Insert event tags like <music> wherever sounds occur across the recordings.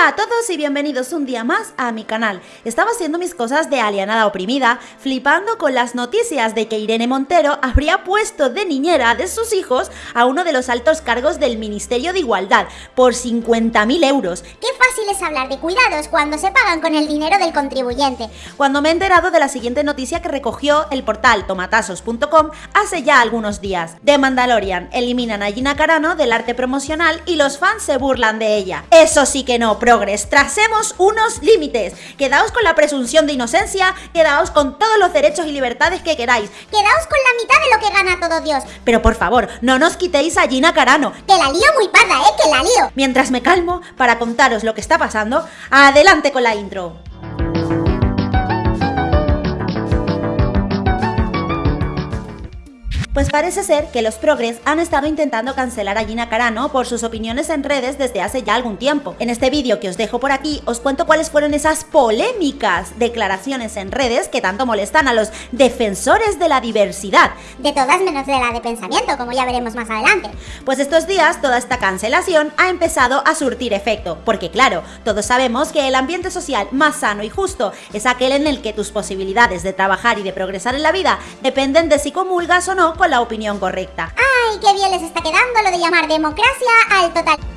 Hola a todos y bienvenidos un día más a mi canal. Estaba haciendo mis cosas de alienada oprimida, flipando con las noticias de que Irene Montero habría puesto de niñera de sus hijos a uno de los altos cargos del Ministerio de Igualdad por 50.000 euros. Qué fácil es hablar de cuidados cuando se pagan con el dinero del contribuyente. Cuando me he enterado de la siguiente noticia que recogió el portal tomatazos.com hace ya algunos días. De Mandalorian, eliminan a Gina Carano del arte promocional y los fans se burlan de ella. Eso sí que que no, progres, tracemos unos límites. Quedaos con la presunción de inocencia, quedaos con todos los derechos y libertades que queráis. Quedaos con la mitad de lo que gana todo Dios. Pero por favor, no nos quitéis a Gina Carano. Que la lío muy parda, ¿eh? Que la lío. Mientras me calmo para contaros lo que está pasando, adelante con la intro. Pues parece ser que los progres han estado intentando cancelar a Gina Carano por sus opiniones en redes desde hace ya algún tiempo. En este vídeo que os dejo por aquí os cuento cuáles fueron esas polémicas declaraciones en redes que tanto molestan a los defensores de la diversidad. De todas menos de la de pensamiento, como ya veremos más adelante. Pues estos días toda esta cancelación ha empezado a surtir efecto, porque claro, todos sabemos que el ambiente social más sano y justo es aquel en el que tus posibilidades de trabajar y de progresar en la vida dependen de si comulgas o no con la opinión correcta. ¡Ay, qué bien les está quedando lo de llamar democracia al total!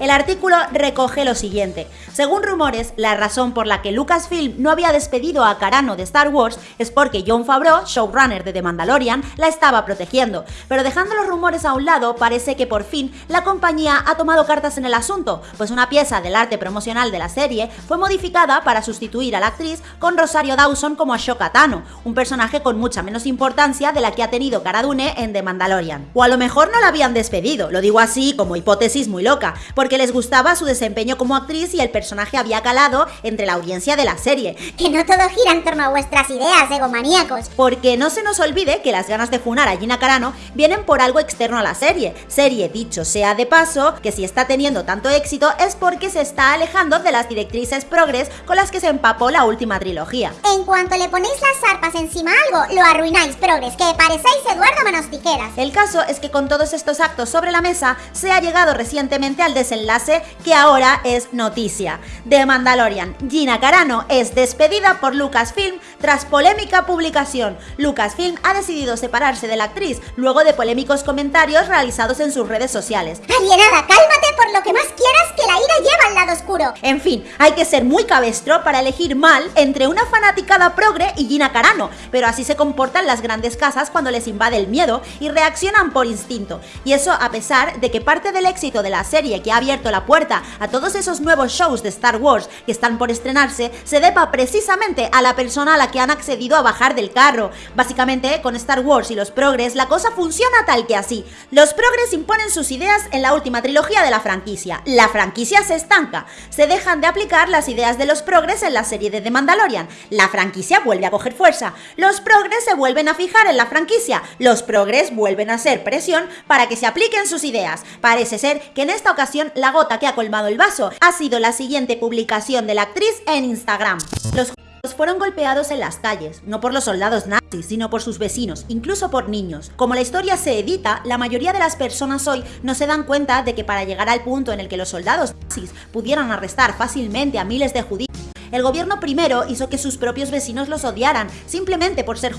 El artículo recoge lo siguiente. Según rumores, la razón por la que Lucasfilm no había despedido a Carano de Star Wars es porque John Favreau, showrunner de The Mandalorian, la estaba protegiendo. Pero dejando los rumores a un lado, parece que por fin la compañía ha tomado cartas en el asunto, pues una pieza del arte promocional de la serie fue modificada para sustituir a la actriz con Rosario Dawson como Ashoka Tano, un personaje con mucha menos importancia de la que ha tenido Cara Dune en The Mandalorian. O a lo mejor no la habían despedido, lo digo así como hipótesis muy loca porque les gustaba su desempeño como actriz y el personaje había calado entre la audiencia de la serie. Que no todo gira en torno a vuestras ideas, egomaníacos. Porque no se nos olvide que las ganas de funar a Gina Carano vienen por algo externo a la serie. Serie, dicho sea de paso, que si está teniendo tanto éxito es porque se está alejando de las directrices progres con las que se empapó la última trilogía. En cuanto le ponéis las zarpas encima a algo, lo arruináis, progres, que parecéis Eduardo Manos Tijeras. El caso es que con todos estos actos sobre la mesa, se ha llegado recientemente al desenlace que ahora es noticia. De Mandalorian, Gina Carano es despedida por Lucasfilm tras polémica publicación. Lucasfilm ha decidido separarse de la actriz luego de polémicos comentarios realizados en sus redes sociales. Alienada, cálmate por lo que más quieras que la ira lleva al lado oscuro. En fin, hay que ser muy cabestro para elegir mal entre una fanaticada progre y Gina Carano, pero así se comportan las grandes casas cuando les invade el miedo y reaccionan por instinto. Y eso a pesar de que parte del éxito de la serie que ha abierto la puerta a todos esos nuevos shows de Star Wars que están por estrenarse se deba precisamente a la persona a la que han accedido a bajar del carro. Básicamente, con Star Wars y los progres, la cosa funciona tal que así. Los progres imponen sus ideas en la última trilogía de la franquicia. La franquicia se estanca. Se dejan de aplicar las ideas de los progres en la serie de The Mandalorian. La franquicia vuelve a coger fuerza. Los progres se vuelven a fijar en la franquicia. Los progres vuelven a hacer presión para que se apliquen sus ideas. Parece ser que en esta ocasión, la gota que ha colmado el vaso ha sido la siguiente publicación de la actriz en Instagram. Los fueron golpeados en las calles, no por los soldados nazis, sino por sus vecinos, incluso por niños. Como la historia se edita, la mayoría de las personas hoy no se dan cuenta de que para llegar al punto en el que los soldados nazis pudieran arrestar fácilmente a miles de judíos, el gobierno primero hizo que sus propios vecinos los odiaran, simplemente por ser.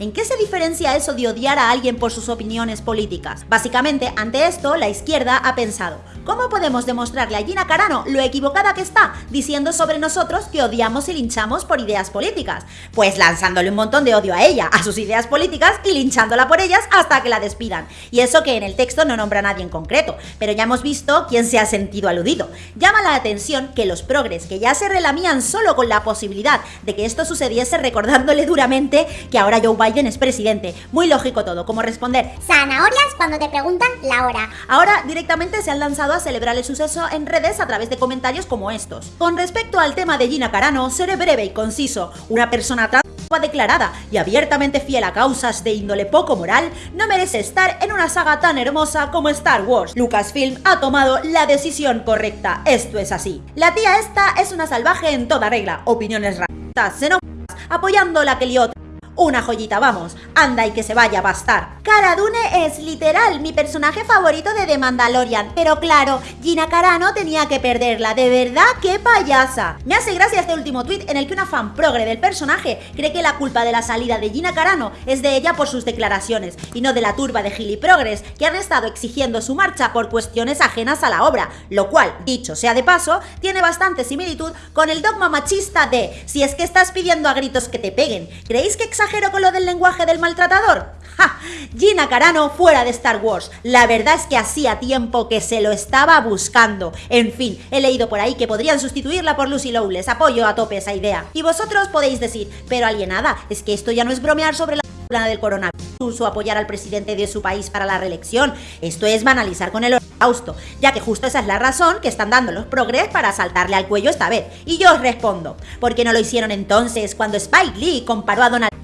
¿En qué se diferencia eso de odiar a alguien por sus opiniones políticas? Básicamente, ante esto, la izquierda ha pensado, ¿Cómo podemos demostrarle a Gina Carano lo equivocada que está diciendo sobre nosotros que odiamos y linchamos por ideas políticas? Pues lanzándole un montón de odio a ella, a sus ideas políticas y linchándola por ellas hasta que la despidan. Y eso que en el texto no nombra a nadie en concreto, pero ya hemos visto quién se ha sentido aludido. Llama la atención que los progres que ya se relamían solo con la posibilidad de que esto sucediese recordándole duramente que ahora Joe Biden es presidente. Muy lógico todo, como responder zanahorias cuando te preguntan la hora. Ahora directamente se han lanzado a celebrar el suceso en redes a través de comentarios como estos. Con respecto al tema de Gina Carano, seré breve y conciso. Una persona trans declarada y abiertamente fiel a causas de índole poco moral, no merece estar en una saga tan hermosa como Star Wars. Lucasfilm ha tomado la decisión correcta, esto es así. La tía esta es una salvaje en toda regla, opiniones racistas, xenófobas, apoyando la que lió una joyita, vamos, anda y que se vaya a bastar. Cara Dune es literal mi personaje favorito de The Mandalorian, pero claro, Gina Carano tenía que perderla, de verdad, qué payasa. Me hace gracia este último tweet en el que una fan progre del personaje cree que la culpa de la salida de Gina Carano es de ella por sus declaraciones y no de la turba de giliprogres que han estado exigiendo su marcha por cuestiones ajenas a la obra, lo cual, dicho sea de paso, tiene bastante similitud con el dogma machista de si es que estás pidiendo a gritos que te peguen, ¿creéis que con lo del lenguaje del maltratador? ¡Ja! Gina Carano fuera de Star Wars. La verdad es que hacía tiempo que se lo estaba buscando. En fin, he leído por ahí que podrían sustituirla por Lucy Lowless. Apoyo a tope esa idea. Y vosotros podéis decir, pero alienada, es que esto ya no es bromear sobre la del coronavirus o apoyar al presidente de su país para la reelección. Esto es banalizar con el holocausto, ya que justo esa es la razón que están dando los progres para saltarle al cuello esta vez. Y yo os respondo, ¿por qué no lo hicieron entonces cuando Spike Lee comparó a Donald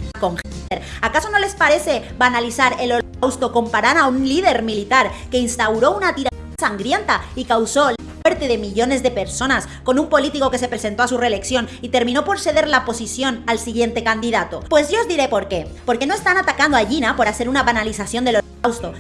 ¿Acaso no les parece banalizar el holocausto comparar a un líder militar que instauró una tiranía sangrienta y causó muerte de millones de personas, con un político que se presentó a su reelección y terminó por ceder la posición al siguiente candidato? Pues yo os diré por qué. Porque no están atacando a Gina por hacer una banalización del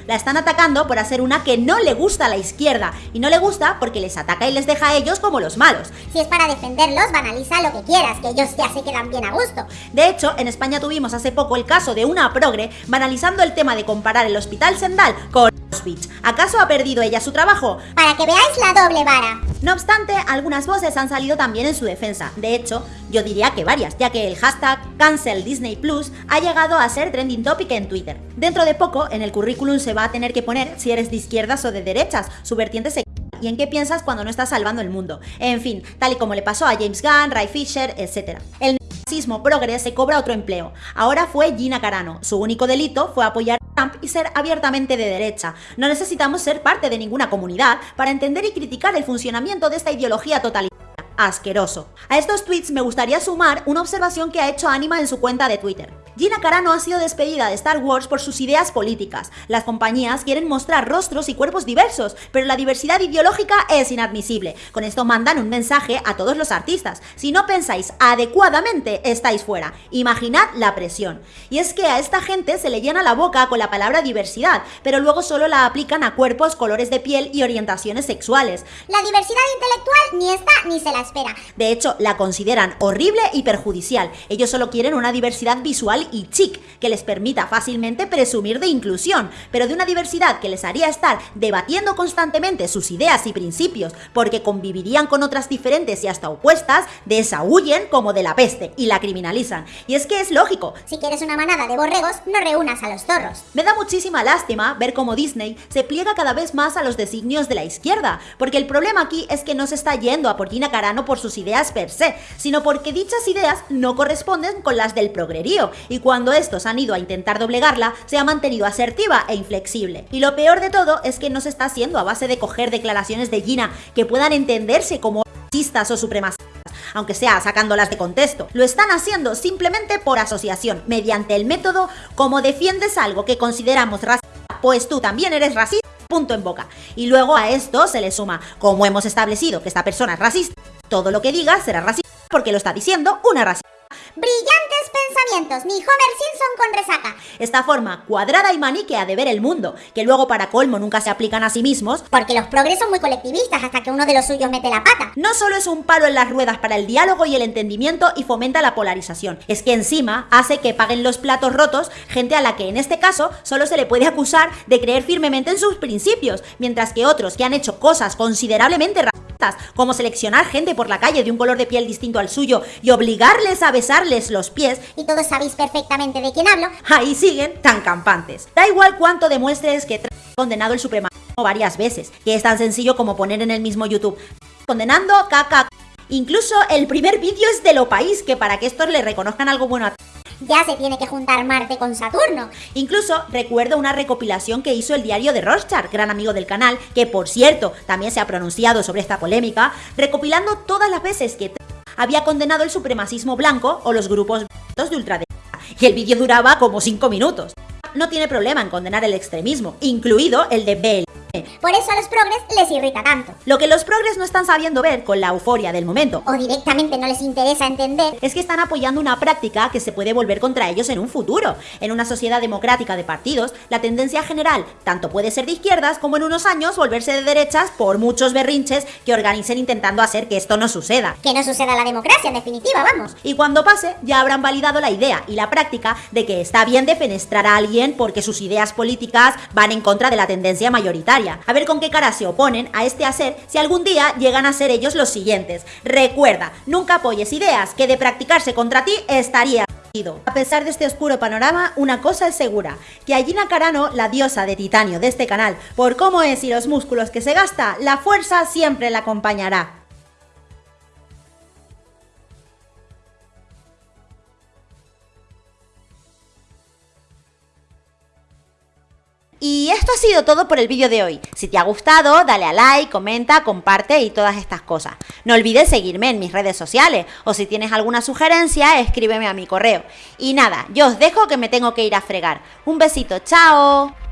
la están atacando por hacer una que no le gusta a la izquierda, y no le gusta porque les ataca y les deja a ellos como los malos. Si es para defenderlos, banaliza lo que quieras, que ellos ya se quedan bien a gusto. De hecho, en España tuvimos hace poco el caso de una progre banalizando el tema de comparar el Hospital Sendal con ¿Acaso ha perdido ella su trabajo? Para que veáis la doble vara. No obstante, algunas voces han salido también en su defensa. De hecho, yo diría que varias, ya que el hashtag Cancel Disney Plus ha llegado a ser trending topic en Twitter. Dentro de poco, en el currículum se va a tener que poner si eres de izquierdas o de derechas, su vertiente se <laughs> y en qué piensas cuando no estás salvando el mundo. En fin, tal y como le pasó a James Gunn, Ray Fisher, etc. El <laughs> nazismo progres se cobra otro empleo. Ahora fue Gina Carano. Su único delito fue apoyar Y ser abiertamente de derecha. No necesitamos ser parte de ninguna comunidad para entender y criticar el funcionamiento de esta ideología totalitaria asqueroso. A estos tweets me gustaría sumar una observación que ha hecho Anima en su cuenta de Twitter. Gina Carano ha sido despedida de Star Wars por sus ideas políticas. Las compañías quieren mostrar rostros y cuerpos diversos, pero la diversidad ideológica es inadmisible. Con esto mandan un mensaje a todos los artistas. Si no pensáis adecuadamente, estáis fuera. Imaginad la presión. Y es que a esta gente se le llena la boca con la palabra diversidad, pero luego solo la aplican a cuerpos, colores de piel y orientaciones sexuales. La diversidad intelectual ni está ni se la espera. De hecho, la consideran horrible y perjudicial. Ellos solo quieren una diversidad visual y chic que les permita fácilmente presumir de inclusión, pero de una diversidad que les haría estar debatiendo constantemente sus ideas y principios, porque convivirían con otras diferentes y hasta opuestas, de esa huyen como de la peste y la criminalizan. Y es que es lógico. Si quieres una manada de borregos, no reúnas a los zorros. Me da muchísima lástima ver cómo Disney se pliega cada vez más a los designios de la izquierda, porque el problema aquí es que no se está yendo a por Gina Carano por sus ideas per se, sino porque dichas ideas no corresponden con las del progrerío cuando estos han ido a intentar doblegarla, se ha mantenido asertiva e inflexible. Y lo peor de todo es que no se está haciendo a base de coger declaraciones de Gina que puedan entenderse como racistas o supremacistas aunque sea sacándolas de contexto. Lo están haciendo simplemente por asociación, mediante el método como defiendes algo que consideramos racista, pues tú también eres racista, punto en boca. Y luego a esto se le suma, como hemos establecido que esta persona es racista, todo lo que diga será racista porque lo está diciendo una racista. Brillantes pensamientos, ni Homer Simpson con resaca. Esta forma cuadrada y maniquea de ver el mundo, que luego para colmo nunca se aplican a sí mismos, porque los progres son muy colectivistas hasta que uno de los suyos mete la pata. No solo es un palo en las ruedas para el diálogo y el entendimiento y fomenta la polarización, es que encima hace que paguen los platos rotos gente a la que en este caso solo se le puede acusar de creer firmemente en sus principios, mientras que otros que han hecho cosas considerablemente como seleccionar gente por la calle de un color de piel distinto al suyo y obligarles a besarles los pies, y todos sabéis perfectamente de quién hablo, ahí siguen tan campantes. Da igual cuánto demuestres que condenado el supremacismo varias veces, que es tan sencillo como poner en el mismo YouTube condenando caca. Incluso el primer vídeo es de lo país, que para que estos le reconozcan algo bueno a ya se tiene que juntar Marte con Saturno. Incluso recuerdo una recopilación que hizo el diario de Rorschach, gran amigo del canal, que por cierto también se ha pronunciado sobre esta polémica, recopilando todas las veces que había condenado el supremacismo blanco o los grupos de ultraderecha. Y el vídeo duraba como 5 minutos. No tiene problema en condenar el extremismo, incluido el de Bell. Por eso a los progres les irrita tanto. Lo que los progres no están sabiendo ver con la euforia del momento O directamente no les interesa entender es que están apoyando una práctica que se puede volver contra ellos en un futuro. En una sociedad democrática de partidos, la tendencia general tanto puede ser de izquierdas como en unos años volverse de derechas por muchos berrinches que organicen intentando hacer que esto no suceda. que no suceda la democracia, en definitiva, vamos. Y cuando pase, ya habrán validado la idea y la práctica de que está bien defenestrar a alguien porque sus ideas políticas van en contra de la tendencia mayoritaria. A ver con qué cara se oponen a este hacer si algún día llegan a ser ellos los siguientes. Recuerda, nunca apoyes ideas que de practicarse contra ti estaría a pesar de este oscuro panorama, una cosa es segura, que a Gina Carano, la diosa de titanio de este canal, por cómo es y los músculos que se gasta, la fuerza siempre la acompañará. Y esto ha sido todo por el vídeo de hoy. Si te ha gustado, dale a like, comenta, comparte y todas estas cosas. No olvides seguirme en mis redes sociales o si tienes alguna sugerencia, escríbeme a mi correo. Y nada, yo os dejo que me tengo que ir a fregar. Un besito, chao.